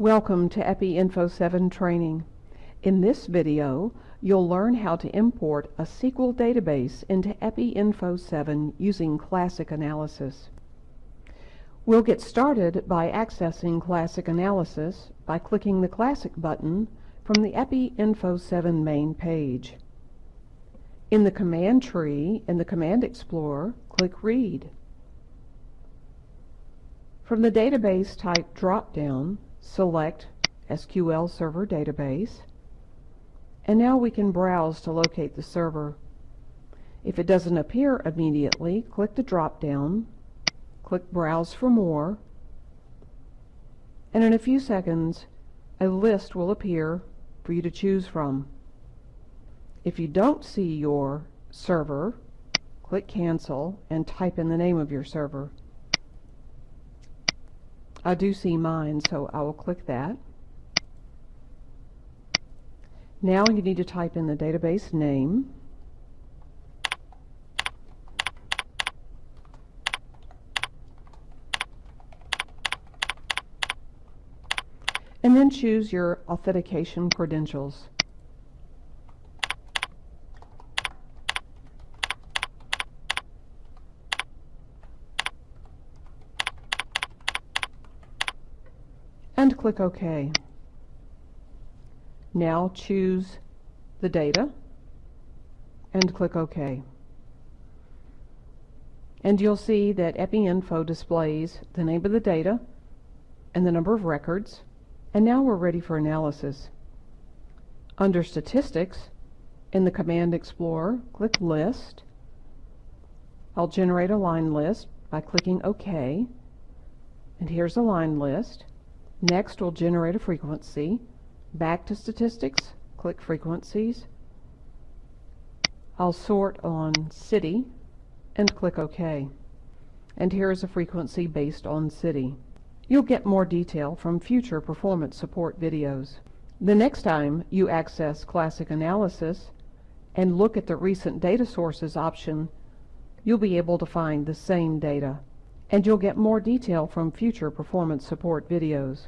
Welcome to EPI Info 7 training. In this video, you'll learn how to import a SQL database into EPI Info 7 using Classic Analysis. We'll get started by accessing Classic Analysis by clicking the Classic button from the EPI Info 7 main page. In the command tree in the Command Explorer, click Read. From the Database Type drop-down, select SQL Server Database, and now we can browse to locate the server. If it doesn't appear immediately, click the drop-down, click Browse for more, and in a few seconds a list will appear for you to choose from. If you don't see your server, click Cancel and type in the name of your server. I do see mine, so I will click that. Now you need to type in the database name. And then choose your authentication credentials. And click OK. Now choose the data and click OK. And you'll see that EpiInfo displays the name of the data and the number of records and now we're ready for analysis. Under Statistics, in the Command Explorer, click List. I'll generate a line list by clicking OK. And here's a line list. Next, we'll generate a frequency. Back to Statistics, click Frequencies. I'll sort on City and click OK. And here is a frequency based on city. You'll get more detail from future performance support videos. The next time you access Classic Analysis and look at the Recent Data Sources option, you'll be able to find the same data and you'll get more detail from future performance support videos.